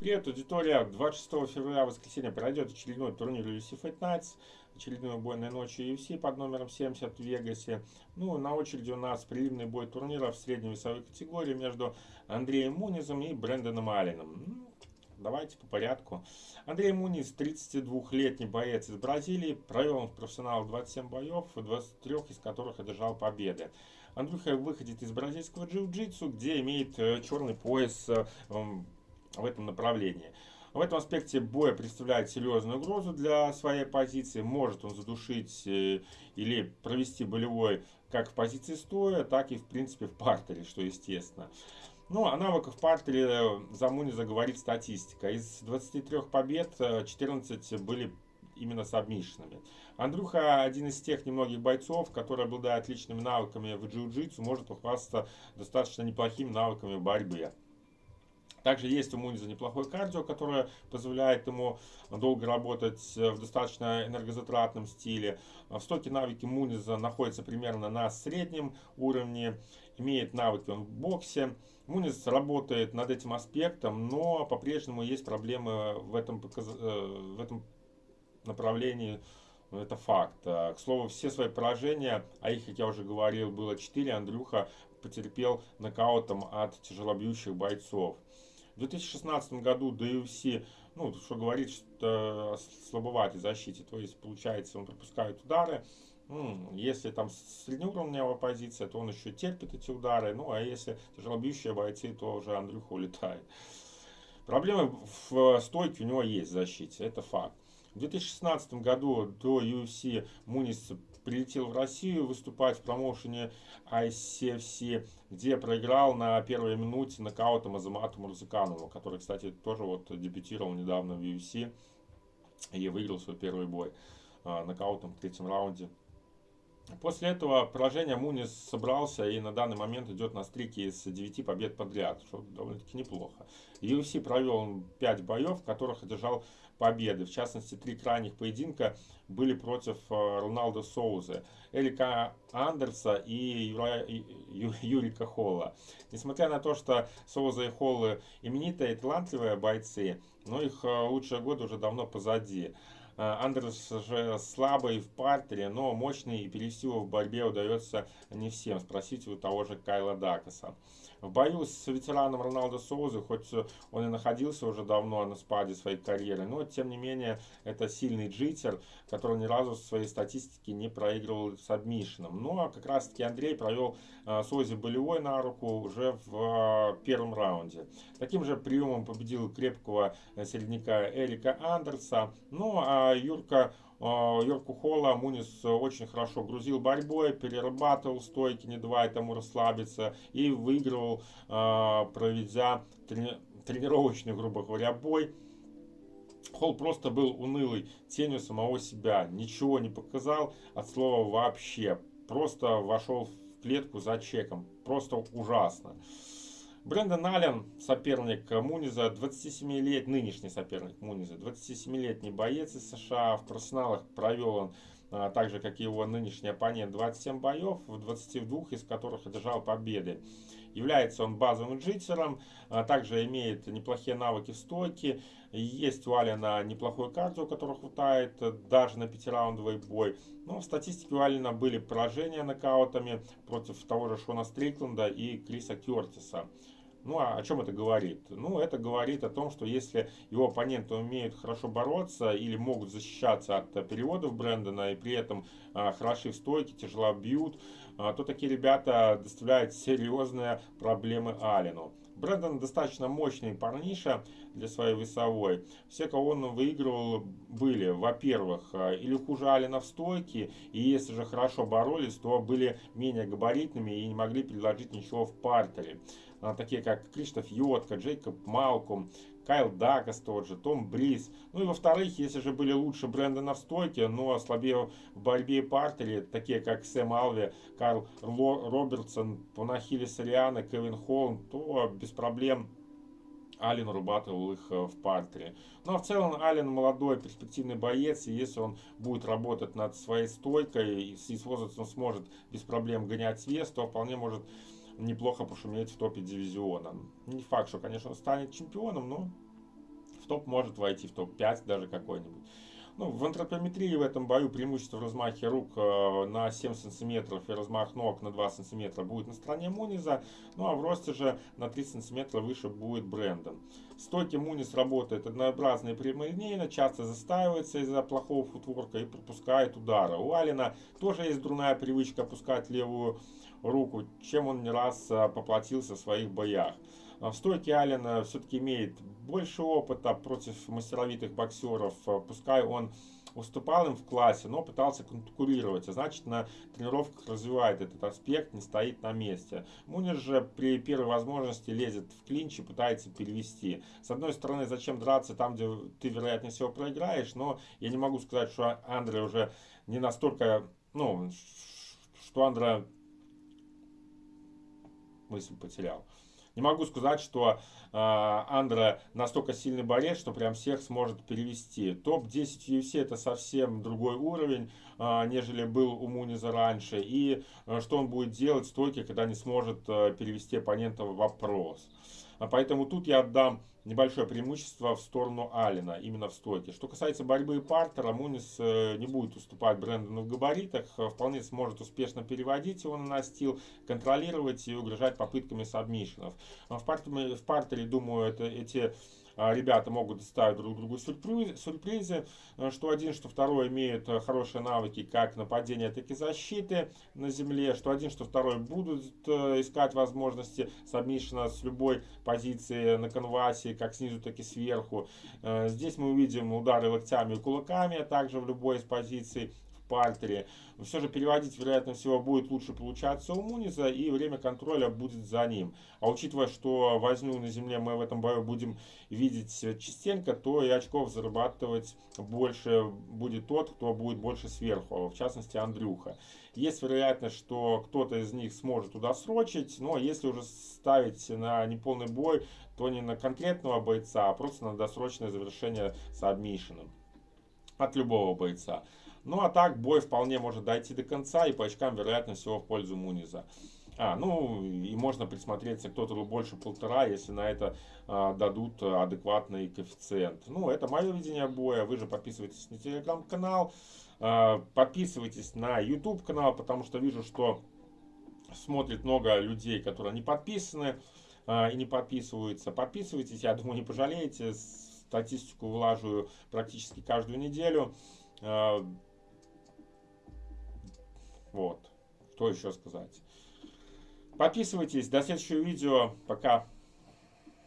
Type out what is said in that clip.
Привет, аудитория! 26 февраля, воскресенье, пройдет очередной турнир UFC Fight Nights, очередной убойной ночью UFC под номером 70 в Вегасе. Ну, на очереди у нас прилимный бой турнира в средней весовой категории между Андреем Мунизом и Брэндоном Алленом. Ну, давайте по порядку. Андрей Муниз, 32-летний боец из Бразилии, провел в профессионалах 27 боев, 23 из которых одержал победы. Андрюха выходит из бразильского джиу-джитсу, где имеет э, черный пояс э, в этом направлении. В этом аспекте боя представляет серьезную угрозу для своей позиции. Может он задушить э, или провести болевой как в позиции стоя, так и в принципе в партере, что естественно. Ну, о навыках партере э, за Муниза говорит статистика. Из 23 побед 14 э, были именно с обмишинами. Андрюха один из тех немногих бойцов, который обладает отличными навыками в джиу-джитсу, может похвастаться достаточно неплохими навыками в борьбе. Также есть у Муниза неплохое кардио, которое позволяет ему долго работать в достаточно энергозатратном стиле. В стоке навыки Муниза находятся примерно на среднем уровне, имеет навыки он в боксе. Муниз работает над этим аспектом, но по-прежнему есть проблемы в этом, э, в этом направлении. Это факт. К слову, все свои поражения, а их, как я уже говорил, было 4, Андрюха потерпел нокаутом от тяжелобьющих бойцов. В 2016 году до UFC, ну, что говорит, что слабоватый защите, то есть, получается, он пропускает удары, если там среднеуровневая позиция, то он еще терпит эти удары. Ну, а если тяжелобьющие бойцы, то уже Андрюха улетает. Проблемы в стойке у него есть в защите, это факт. В 2016 году до UFC Мунис прилетел в Россию выступать в промоушене ICFC, где проиграл на первой минуте нокаутом Азамату Мурзаканову, который, кстати, тоже вот дебютировал недавно в UFC и выиграл свой первый бой а, нокаутом в третьем раунде. После этого поражения Мунис собрался и на данный момент идет на стрике из 9 побед подряд, что довольно-таки неплохо. UFC провел 5 боев, в которых одержал победы. В частности, три крайних поединка были против э, Роналда Соуза, Эрика Андерса и Юра, Ю, Юрика Холла. Несмотря на то, что Соуза и Холлы именитые и талантливые бойцы, но их э, лучшие годы уже давно позади. Э, Андерс же слабый в партере, но мощный и перевести его в борьбе удается не всем. Спросите у того же Кайла Дакаса. В бою с ветераном Роналдо Соузы, хоть он и находился уже давно на спаде своей карьеры, но тем не менее это сильный джитер, который ни разу в своей статистике не проигрывал с адмишином. Ну а как раз таки Андрей провел э, Соузе болевой на руку уже в э, первом раунде. Таким же приемом победил крепкого середняка Эрика Андерса. Ну а Юрка Йорку Холла Мунис очень хорошо грузил борьбой, перерабатывал стойки, не давая тому расслабиться и выигрывал, а, проведя тренировочный, грубо говоря, бой. Холл просто был унылый тенью самого себя, ничего не показал от слова вообще, просто вошел в клетку за чеком, просто ужасно. Брэндон Аллен, соперник Муниза, 27-летний, нынешний соперник Муниза, 27-летний боец из США. В профессионалах провел он, так же как и его нынешний оппонент, 27 боев, в 22 из которых одержал победы. Является он базовым джитсером, а также имеет неплохие навыки в стойке. Есть у Алина неплохой кардио, которого хватает даже на пятираундовый бой. Но в статистике у Алина были поражения нокаутами против того же Шона Стрикленда и Криса Кертиса. Ну, а о чем это говорит? Ну, это говорит о том, что если его оппоненты умеют хорошо бороться или могут защищаться от переводов Брэндона и при этом а, хороши в стойке, тяжело бьют, а, то такие ребята доставляют серьезные проблемы Алину. Брэндон достаточно мощный парниша для своей весовой. Все, кого он выигрывал, были, во-первых, а, или хуже Алина в стойке, и если же хорошо боролись, то были менее габаритными и не могли предложить ничего в партере. А, такие как Криштоф Йотка, Джейкоб Малком, Кайл Дакас тот же, Том Бриз. Ну и во-вторых, если же были лучше Брэндона в стойке, но слабее в борьбе партере, такие как Сэм Алви, Карл Робертсон, Панахили Сориана, Кевин Холм, то без проблем Ален урабатывал их э, в партере. Ну а в целом Ален молодой, перспективный боец, и если он будет работать над своей стойкой и с возрастом сможет без проблем гонять вес, то вполне может неплохо пошуметь в топе дивизиона. Не факт, что, конечно, он станет чемпионом, но топ может войти в топ-5 даже какой-нибудь. Ну, в антропометрии в этом бою преимущество в размахе рук э, на 7 сантиметров и размах ног на 2 сантиметра будет на стороне Муниза, ну а в росте же на 3 сантиметра выше будет Брэндон. Стойки Мунис работает однообразно и прямолинейно, часто застаивается из-за плохого футворка и пропускает удары. У Алина тоже есть дурная привычка опускать левую руку, чем он не раз э, поплатился в своих боях. В стойке Аллен все-таки имеет больше опыта против мастеровитых боксеров. Пускай он уступал им в классе, но пытался конкурировать, а значит на тренировках развивает этот аспект, не стоит на месте. Мунер же при первой возможности лезет в клинч и пытается перевести. С одной стороны, зачем драться там, где ты вероятнее всего проиграешь, но я не могу сказать, что Андре уже не настолько, ну, что Андре мысль потерял. Не могу сказать, что э, Андра настолько сильный борец, что прям всех сможет перевести. Топ-10 UFC это совсем другой уровень, э, нежели был у Муниза раньше. И э, что он будет делать в стойке, когда не сможет э, перевести оппонента в вопрос. А поэтому тут я отдам небольшое преимущество в сторону Алина, именно в стойке. Что касается борьбы и партера, Мунис э, не будет уступать Брэндону в габаритах, э, вполне сможет успешно переводить его на настил, контролировать и угрожать попытками сабмишенов. В партере, в партере думаю, это, эти а, ребята могут доставить друг другу сюрприз, сюрпризы, э, что один, что второй имеют э, хорошие навыки как нападения, так и защиты на земле, что один, что второй будут э, искать возможности сабмишена с любой позиции на конвасе, как снизу, так и сверху. Здесь мы увидим удары локтями и кулаками, а также в любой из позиций партере. Все же переводить, вероятно всего, будет лучше получаться у Муниза, и время контроля будет за ним. А учитывая, что возню на земле мы в этом бою будем видеть частенько, то и очков зарабатывать больше будет тот, кто будет больше сверху, в частности Андрюха. Есть вероятность, что кто-то из них сможет туда срочить, но если уже ставить на неполный бой, то не на конкретного бойца, а просто на досрочное завершение с адмишином от любого бойца. Ну а так бой вполне может дойти до конца и по очкам вероятно всего в пользу Муниза. А, ну и можно присмотреться, кто-то больше полтора, если на это а, дадут адекватный коэффициент. Ну, это мое видение боя. Вы же подписывайтесь на телеграм-канал, а, подписывайтесь на YouTube канал, потому что вижу, что смотрит много людей, которые не подписаны а, и не подписываются. Подписывайтесь, я думаю, не пожалеете. Статистику вылаживаю практически каждую неделю. А, вот. Что еще сказать? Подписывайтесь. До следующего видео. Пока.